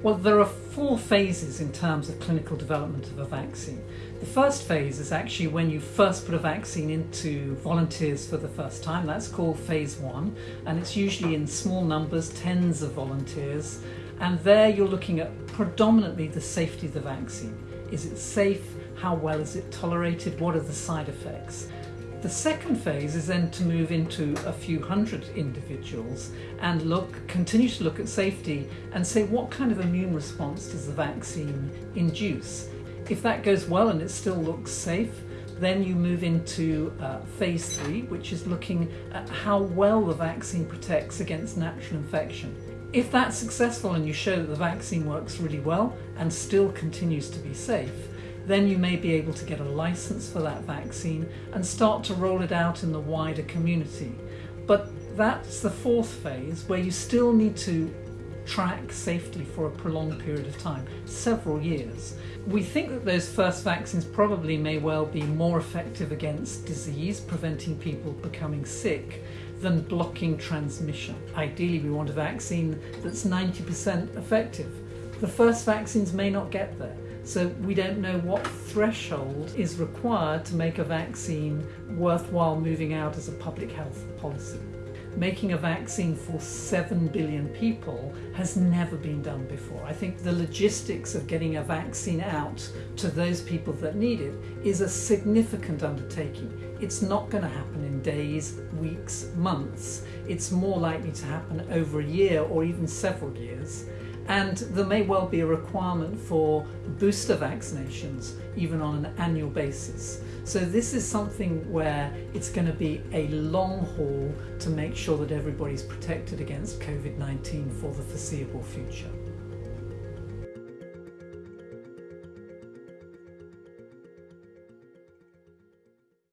Well, there are four phases in terms of clinical development of a vaccine. The first phase is actually when you first put a vaccine into volunteers for the first time. That's called phase one, and it's usually in small numbers, tens of volunteers. And there you're looking at predominantly the safety of the vaccine. Is it safe? How well is it tolerated? What are the side effects? The second phase is then to move into a few hundred individuals and look, continue to look at safety and say what kind of immune response does the vaccine induce. If that goes well and it still looks safe, then you move into uh, phase three, which is looking at how well the vaccine protects against natural infection. If that's successful and you show that the vaccine works really well and still continues to be safe, then you may be able to get a license for that vaccine and start to roll it out in the wider community. But that's the fourth phase where you still need to track safety for a prolonged period of time, several years. We think that those first vaccines probably may well be more effective against disease, preventing people becoming sick, than blocking transmission. Ideally, we want a vaccine that's 90% effective. The first vaccines may not get there. So we don't know what threshold is required to make a vaccine worthwhile moving out as a public health policy. Making a vaccine for 7 billion people has never been done before. I think the logistics of getting a vaccine out to those people that need it is a significant undertaking. It's not going to happen in days, weeks, months. It's more likely to happen over a year or even several years. And there may well be a requirement for booster vaccinations, even on an annual basis. So, this is something where it's going to be a long haul to make sure that everybody's protected against COVID 19 for the foreseeable future.